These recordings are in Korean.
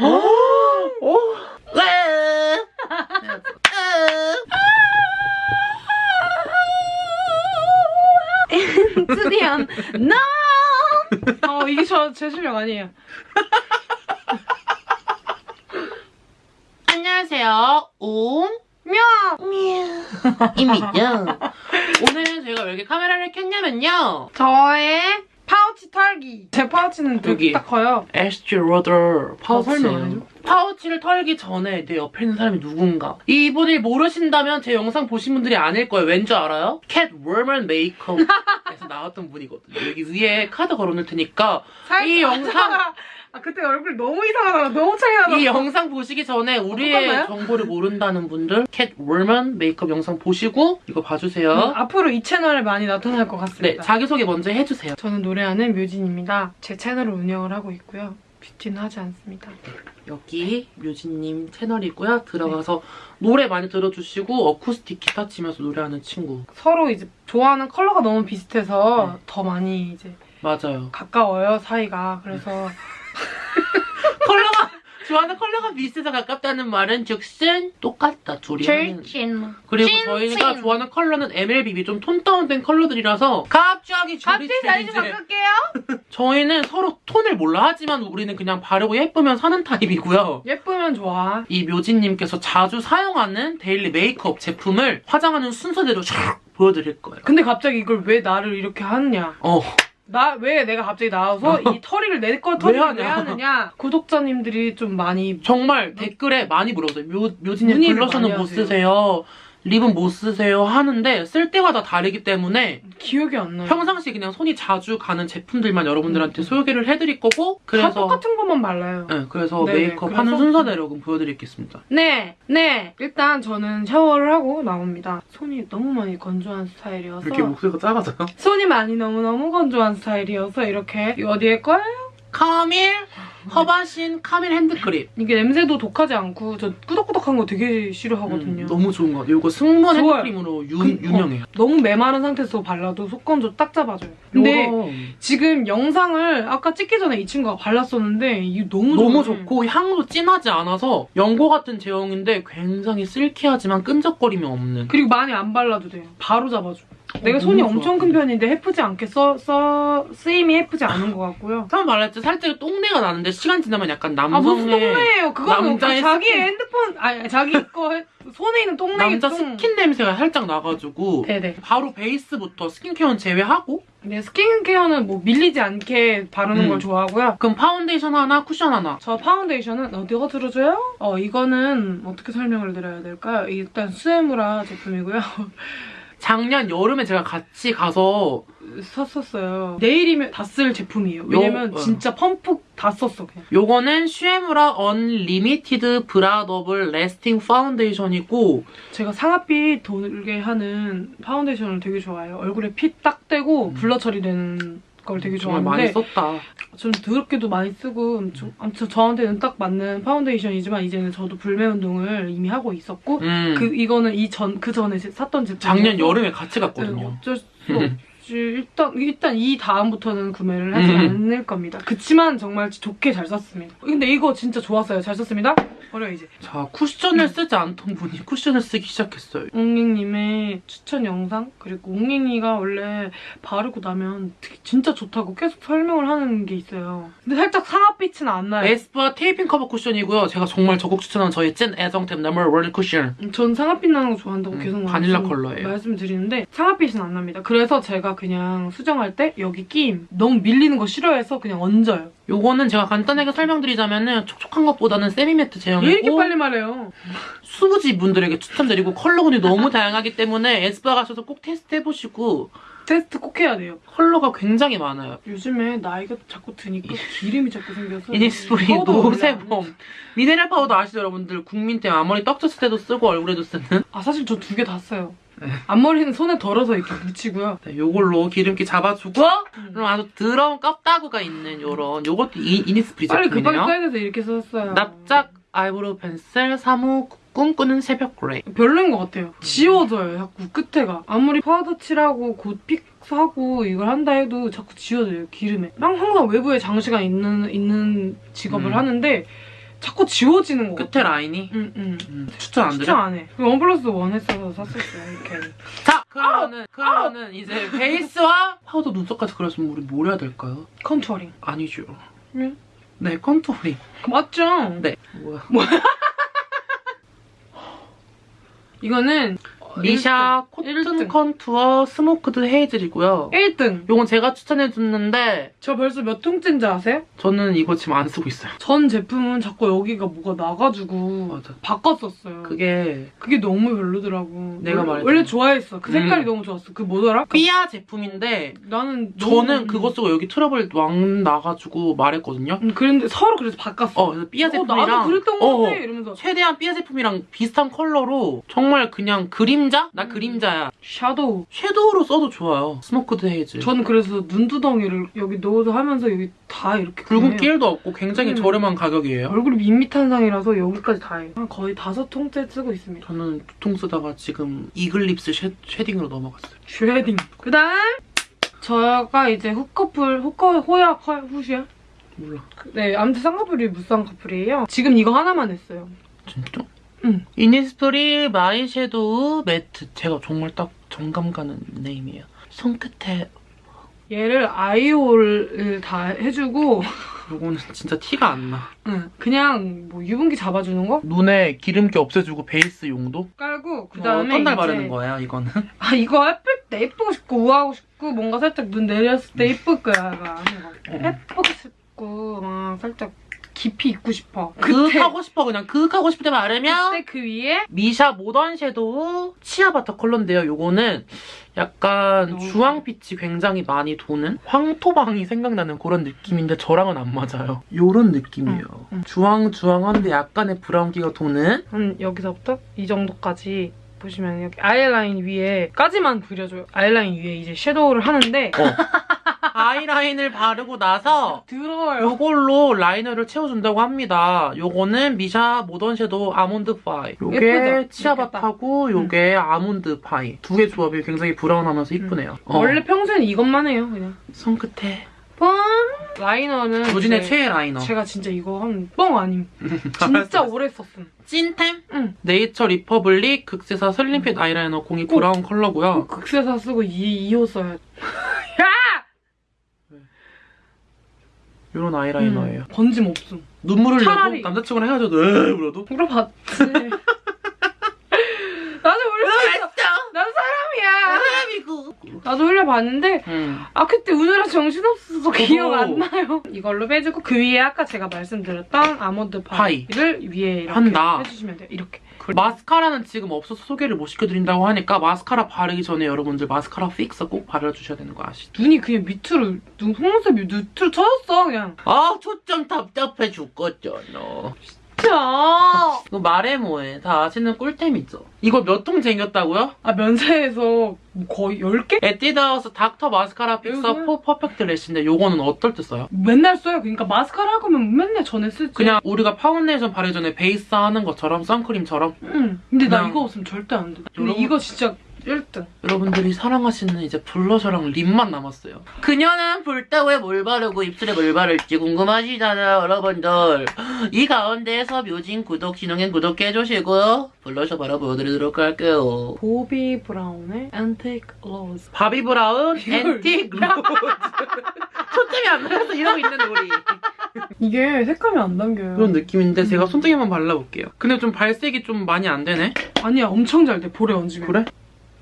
오! 드디어 no! 어 이게 저 제 실력 아니에요. 안녕하세요. 옹. 명! 입니다. 오늘 제가 왜 이렇게 카메라를 켰냐면요. 저의 파우치 털기. 제 파우치는 되게 여기. 딱 커요. 에스티 로더 파우치. 설명 안 해줘? 파우치를 털기 전에 내 옆에 있는 사람이 누군가. 이분을 모르신다면 제 영상 보신 분들이 아닐 거예요. 왠지 알아요? 캣우먼 메이크업에서 나왔던 분이거든요. 여기 위에 카드 걸어놓을 테니까 이 영상 아 그때 얼굴 너무 이상하다. 너무 차이 나다. 이 영상 보시기 전에 우리의 똑같나요? 정보를 모른다는 분들 캣우먼 메이크업 영상 보시고 이거 봐주세요. 음, 앞으로 이 채널에 많이 나타날 것 네, 같습니다. 자기소개 먼저 해주세요. 저는 노래하는 묘진입니다. 제 채널을 운영을 하고 있고요. 뷰티는 하지 않습니다. 여기 묘진님 채널이고요. 들어가서 노래 많이 들어주시고 어쿠스틱 기타 치면서 노래하는 친구. 서로 이제 좋아하는 컬러가 너무 비슷해서 네. 더 많이 이제 맞아요. 가까워요 사이가. 그래서 컬러가 좋아하는 컬러가 비슷해서 가깝다는 말은 즉슨 똑같다 둘이. 찐. 그리고 찐, 저희가 찐. 좋아하는 컬러는 MLBB 좀 톤 다운된 컬러들이라서 갑자기 갑자기 사이즈. 바꿀게요. 저희는 서로 톤을 몰라 하지만 우리는 그냥 바르고 예쁘면 사는 타입이고요. 예쁘면 좋아. 이 묘진님께서 자주 사용하는 daily 메이크업 제품을 화장하는 순서대로 샥 보여드릴 거예요. 근데 갑자기 이걸 왜 나를 이렇게 하느냐. 어, 나 왜 내가 갑자기 나와서 이 털이를 내거 털이를 왜. 왜 하느냐. 구독자님들이 좀 많이 정말 댓글에 많이 물어보세요. 묘, 묘진님 블러셔는 못. 쓰세요. 립은 못 쓰세요 하는데 쓸 때마다 다르기 때문에 기억이 안 나요. 평상시 그냥 손이 자주 가는 제품들만 여러분들한테 음. 소개를 해드릴 거고 다 그래서 똑같은 것만 발라요. 네, 그래서 네네, 메이크업 그래서- 하는 순서대로 그럼 보여드리겠습니다. 네, 네. 일단 저는 샤워를 하고 나옵니다. 손이 너무 많이 건조한 스타일이어서 목소리가 작아져요? 손이 많이 너무너무 건조한 스타일이어서 이렇게 이거 어디에 거예요? 카밀 허바신 카밀 핸드크림 이게 냄새도 독하지 않고 저 꾸덕꾸덕한 거 되게 싫어하거든요. 음, 너무 좋은 것 같아요. 이거 승무원 좋아요. 핸드크림으로 유, 그- 유명해요. 너무 메마른 상태에서 발라도 속건조 딱 잡아줘요. 근데 요거 지금 영상을 아까 찍기 전에 이 친구가 발랐었는데 이게 너무 너무 좋아요. 좋고 향도 진하지 않아서 연고 같은 제형인데 굉장히 silky하지만 끈적거림이 없는 그리고 많이 안 발라도 돼요. 바로 잡아줘. 내가 어, 손이 엄청. 큰 편인데 헤프지 않게 써, 써, 쓰임이 헤프지 않은 것 같고요. 처음 때 살짝 똥내가 나는데 시간 지나면 약간 아 무슨 남성의 똥내예요? 그거는 남자의 자기 스킨. 핸드폰 아니 자기 거 해- 손에 있는 똥내 남자 똥. 스킨 냄새가 살짝 나가지고 네네. 바로 베이스부터 스킨케어는 제외하고 네 스킨케어는 뭐 밀리지 않게 바르는 음. 걸 좋아하고요. 그럼 파운데이션 하나 쿠션 하나 저 파운데이션은 어디가 들어줘요? 어 이거는 어떻게 설명을 드려야 될까요? 일단 슈에무라 제품이고요. 작년 여름에 제가 같이 가서 샀었어요. 내일이면 다 쓸 제품이에요. 왜냐면 요- 어. 진짜 펌프 다 썼어 그냥. 요거는 슈에무라 unlimited breathable lasting 파운데이션이고 제가 상아빛 돌게 하는 파운데이션을 되게 좋아해요. 얼굴에 fit 딱 되고 음. blur 처리되는 걸 되게 정말 많이 좋아하는데 썼다. 좀 더럽게도 많이 쓰고 좀, 아무튼 저한테는 딱 맞는 파운데이션이지만 이제는 저도 불매 운동을 이미 하고 있었고 음. 그 이거는 이전그 전에 샀던 제품 작년 여름에 같이 갔거든요. 어쩔 수. 일단 일단 이 다음부터는 구매를 하지 음. 않을 겁니다. 그치만 정말 좋게 잘 썼습니다. 근데 이거 진짜 좋았어요. 잘 썼습니다. 버려 이제. 자, 쿠션을 쓰지 않던 분이 쿠션을 쓰기 시작했어요. 옹행님의 추천 영상 그리고 옹행이가 원래 바르고 나면 진짜 좋다고 계속 설명을 하는 게 있어요. 근데 살짝 상아빛은 안 나요. 에스쁘아 테이핑 커버 쿠션이고요. 제가 정말 적극 추천하는 저의 찐 애정템 number one 쿠션. 전 상아빛 나는 거 좋아한다고 음, 계속 바닐라 컬러예요. 말씀드리는데 상아빛은 안 납니다. 그래서 제가 그냥 수정할 때 여기 끼임 너무 밀리는 거 싫어해서 그냥 얹어요. 요거는 제가 간단하게 설명드리자면 은 촉촉한 것보다는 semi-matte 왜 이렇게 제형이고 빨리 말해요? 수부지 분들에게 추천드리고 컬러군이 너무 다양하기 때문에 에스쁘아 가셔서 꼭 테스트 해보시고 테스트 꼭 해야 돼요. 컬러가 굉장히 많아요. 요즘에 나이가 자꾸 드니까 기름이 자꾸 생겨서 이니스프리 No Sebum 미네랄 파우더 아시죠 여러분들 국민템 앞머리 떡졌을 때도 쓰고 얼굴에도 쓰는 아 사실 저 두 개 다 써요. 네. 앞머리는 손에 덜어서 이렇게 묻히고요. 네, 요걸로 기름기 잡아주고 음. 그럼 아주 더러운 껍다구가 있는 요런 요것도 이, 이니스프리 빨리 급하게 써야 돼서 이렇게 썼어요. 납작 아이브로우 펜슬 사호 꿈꾸는 새벽 그레이 별로인 것 같아요. 지워져요, 자꾸 끝에가. 아무리 파우더 칠하고 곧 fix하고 이걸 한다 해도 자꾸 지워져요, 기름에. 난 항상 외부에 장시간 있는, 있는 직업을 음. 하는데 자꾸 지워지는 거 끝에 같아. 라인이 응, 응. 음, 추천 안 추천 드려? 안 해. one plus one 했어서 샀었어요, 이렇게. 자 그러면은 그러면은 이제 베이스와 파우더 눈썹까지 그렸으면 우리 뭘 해야 될까요? contouring. 아니죠. 왜? 네 contouring. 맞죠? 네. 뭐야? 이거는 미샤 일등. cotton contour smoked hazel이고요. 1등. 요건 제가 추천해줬는데 저 벌써 몇 통째인지 아세요? 저는 이거 지금 안 쓰고 있어요. 전 제품은 자꾸 여기가 뭐가 나가지고 맞아. 바꿨었어요. 그게 그게 너무 별로더라고. 내가 원래- 말했잖아. 원래 좋아했어. 그 색깔이 음. 너무 좋았어. 그 뭐더라? 삐아 제품인데 나는 너무- 저는 그거 쓰고 여기 트러블 왕 나가지고 말했거든요. 음, 그런데 서로 그래서 바꿨어. 어, 그래서 삐아 어, 제품이랑 나도 그랬던 어, 거 같아. 이러면서 최대한 삐아 제품이랑 비슷한 컬러로 정말 그냥 그림자? 나 음. 그림자야. shadow. shadow로 써도 좋아요. smoked hazel. 저는 그래서 눈두덩이를 여기 넣어서 하면서 여기 다 이렇게 붉은. 끼임도 없고 굉장히 음. 저렴한 가격이에요. 얼굴이 밋밋한 상이라서 여기까지 다 해요. 한 거의 다섯 통째 쓰고 있습니다. 저는 두 통 쓰다가 지금 이글립스 sha, shading으로 넘어갔어요. shading. 그 다음 저가 이제 후커플, 후커, 호야, 허, 후시야? 몰라. 네, 아무튼 쌍꺼풀이 무쌍꺼풀이에요. 지금 이거 하나만 했어요. 진짜? 응. 이니스프리 my shadow matte. 제가 정말 딱 정감 가는 name이에요. 손끝에 얘를 eye hole을 다 해주고 요거는 진짜 티가 안 나. 응, 그냥 뭐 유분기 잡아주는 거 눈에 기름기 없애주고 베이스 용도? 깔고 그 어, 다음에 어떤 날 바르는 거예요, 이거는? 아 이거 예쁠 때 예쁘고 싶고 우아하고 싶고 뭔가 살짝 눈 내렸을 때 예쁠 거야 가 하는 거. 예쁘고 싶고 막 살짝 깊이 있고 싶어. 그윽 하고 싶어, 그냥 그윽 하고 싶을 때 바르면 그때 그 위에 미샤 모던 섀도우 치아바타 컬러인데요. 요거는 약간 너무 주황빛이 굉장히 많이 도는 황토방이 생각나는 그런 느낌인데 저랑은 안 맞아요. 요런 느낌이에요. 응, 응. 주황주황한데 약간의 브라운기가 도는 한 여기서부터 이 정도까지 보시면 여기 아이라인 위에까지만 그려줘요. 아이라인 위에 이제 섀도우를 하는데 아이라인을 바르고 나서 더러워요. 요걸로 라이너를 채워준다고 합니다. 요거는 미샤 modern shadow almond pie. 요게? 치아바타고 요게 almond pie. 두 개 조합이 굉장히 브라운하면서 이쁘네요. 어. 원래 평소엔 이것만 해요 그냥. 손끝에 뻥 라이너는 묘진의 최애 liner. 제가 진짜 이거 한 뻥 아님. 진짜 오래 썼음. 찐템? 응. 네이처 리퍼블릭 극세사 slim fit 아이라이너 공이 호. 브라운 컬러고요. 극세사 쓰고 이 2호 써야 돼. 이런 아이라이너예요. 음, 번짐 없음. 눈물 흘려도 차라리- 남자친구랑 헤어져도 으 울어도 물어봤지. 나도 흘려봤어. 난 사람이야. 사람이고. 나도 흘려봤는데 응. 아 그때 우느라 정신없어서. 기억 안 나요. 이걸로 빼주고 그 위에 아까 제가 말씀드렸던 아몬드 파이. 파이를 위에 이렇게 한다. 해주시면 돼요. 이렇게. 마스카라는 지금 없어서 소개를 못 시켜드린다고 하니까 마스카라 바르기 전에 여러분들 마스카라 픽서 꼭 바르주셔야 되는 거 아시죠? 눈이 그냥 밑으로 눈 속눈썹이 밑으로 쳐졌어 그냥. 아 초점 답답해 죽겠잖아. 진짜. 이거 말해 뭐해. 다 아시는 꿀템이죠. 이거 몇통 쟁겼다고요? 아 면세에서 거의 10개? 에뛰드하우스 Dr. mascara fixer? for perfect lash인데 요거는 어떨 때 써요? 맨날 써요. 그러니까 마스카라 할 거면 맨날 전에 쓰지. 그냥 우리가 파운데이션 바르기 전에 베이스 하는 것처럼 선크림처럼 응. 근데 나 이거 없으면 절대 안 돼. 근데 이거 진짜 1등. 여러분들이 사랑하시는 이제 블러셔랑 lip만 남았어요. 그녀는 볼때기에 뭘 바르고 입술에 뭘 바를지 궁금하시잖아요, 여러분들. 이 가운데에서 묘진 구독, 신용행 구독해주시고요. 블러셔 바로 보여드리도록 할게요. 보비 브라운의 antique rose. 바비 브라운 antique rose. 초점이 안 맞아서 이러고 있는 우리. 이게 색감이 안 담겨요. 그런 느낌인데 제가 음. 손등에만 발라볼게요. 근데 좀 발색이 좀 많이 안 되네? 아니야 엄청 잘 돼. 볼에 얹으면. 그래?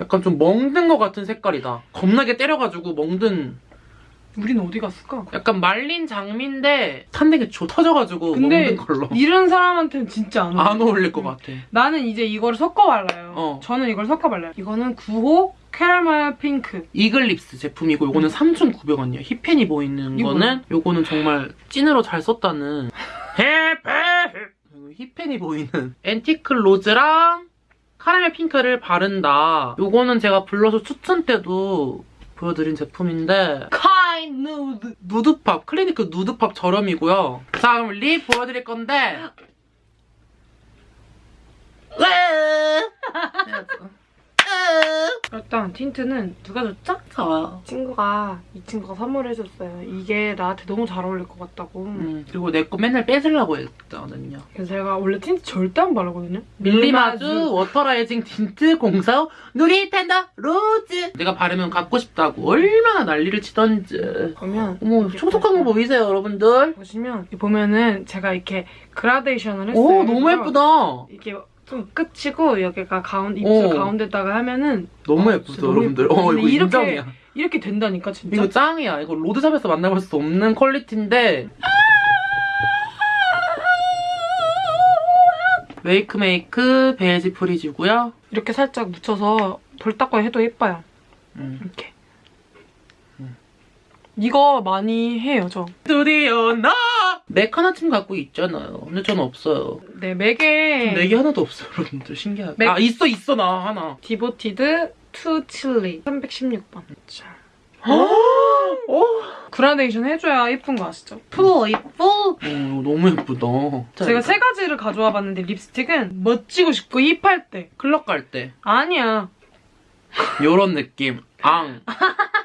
약간 좀 멍든 것 같은 색깔이다. 겁나게 때려가지고 멍든 우린 어디 갔을까? 약간 말린 장미인데 탄되게 조 터져가지고 근데 먹는 걸로 이런 사람한테는 진짜 안. 안 어울릴 것 같아. 나는 이제 이거를 섞어 발라요. 어. 저는 이걸 섞어 발라요. 이거는 9호 캐러멜 핑크. 이글립스 제품이고 요거는 3,900원이야. 힙팬이 보이는 이거는? 거는 요거는 정말 찐으로 잘 썼다는 힙팬 힙팬이 보이는 앤티크 로즈랑 카라멜 핑크를 바른다. 요거는 제가 블러셔 추천 때도 보여드린 제품인데 카인 누드. nude pop 클리니크 nude pop 저렴이고요. 자 그럼 lip 보여드릴 건데 일단 틴트는 누가 줬죠? 저요. 친구가 이 친구가 선물해줬어요. 이게 나한테 너무 잘 어울릴 것 같다고. 음, 그리고 내 거 맨날 뺏으려고 했거든요. 그래서 제가 원래 틴트 절대 안 바르거든요. 밀리마주 waterizing 틴트 04 누리 tender rose 내가 바르면 갖고 싶다고 얼마나 난리를 치던지 보면 어머 촉촉한 거 보이세요 여러분들? 보시면 보면은 제가 이렇게 그라데이션을 했어요. 오 너무. 예쁘다 이게 좀 끝이고 여기가 가운 입술 어. 가운데다가 하면은 너무 어, 너무 여러분들. 어 이거 이렇게 인정이야 이렇게 된다니까 진짜. 이거 짱이야 이거 road shop에서 만나볼 수 없는 quality인데 웨이크 메이크 beige freeze고요 이렇게 살짝 묻혀서 돌 닦고 해도 예뻐요. 음. 이렇게. 이거 많이 해요 저. 드디어 나! 맥 하나쯤 갖고 있잖아요. 근데 저는 없어요. 네 맥에 맥이 하나도 없어요 여러분들. 신기하게. 맥- 아 있어 있어 나 하나. devoted to chili. 316번. 자. 어? 그라데이션 해줘야 예쁜 거 아시죠? 푸 이뻐. 어, 너무 예쁘다. 제가 세 가지를 가져와 봤는데 립스틱은 멋지고 싶고 힙할 때. 클럽 갈 때. 아니야. 요런 느낌. 앙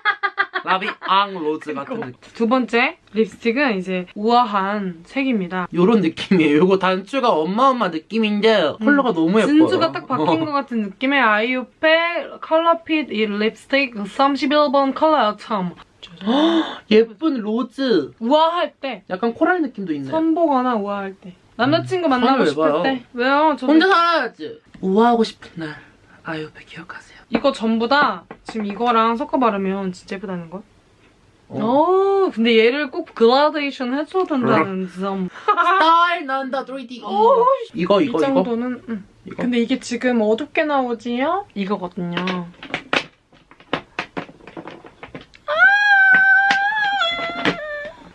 La Vie en Rose 같은 느낌. 두 번째 립스틱은 이제 우아한 색입니다. 요런 느낌이에요. 요거 단추가 엄마엄마 느낌인데 컬러가 너무 예뻐요. 진주가 딱 박힌 어. 것 같은 느낌의 아이오페 컬러핏 이 립스틱 31번 컬러 참 예쁜 rose. 우아할 때. 약간 coral 느낌도 있네. 선보거나 우아할 때. 남자친구 음, 만나고 싶을? 때. 왜요? 저 혼자 살아야지. 우아하고 싶은 날. 아이오페 기억하세요 이거 전부 다 지금 이거랑 섞어 바르면 진짜 예쁘다는 거. 어. 어, 근데 얘를 꼭 그라데이션 해줘야 된다는 점. 스타일 난다 3CE 오, 이거 이 이거 이거 정도는. 응. 이거 근데 이게 지금 어둡게 나오지요? 이거거든요.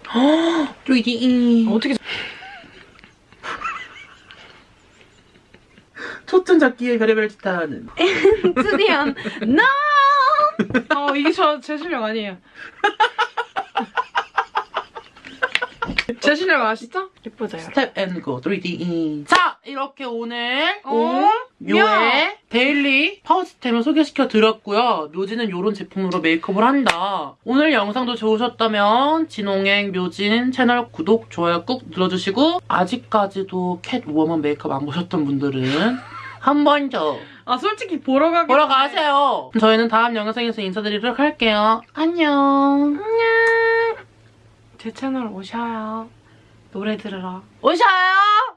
3D 어떻게 초점 잡기에 별의별 짓 다 하는 트디안 no! 어, 이게 저 제 실력 아니에요. 제 실력 아시죠? 예쁘죠? 스텝 앤고 3D 자 이렇게 오늘 어? 묘의 데일리 파우치템을 소개시켜 드렸고요. 묘진은 이런 제품으로 메이크업을 한다. 오늘 영상도 좋으셨다면 진홍행 묘진 채널 구독, 좋아요 꾹 눌러주시고 아직까지도 캣 워먼 메이크업 안 보셨던 분들은 한 번 더 아, 솔직히 보러 가기 보러 가세요. 저희는 다음 영상에서 인사드리도록 할게요. 안녕. 제 채널 오셔요. 노래 들으러. 오셔요!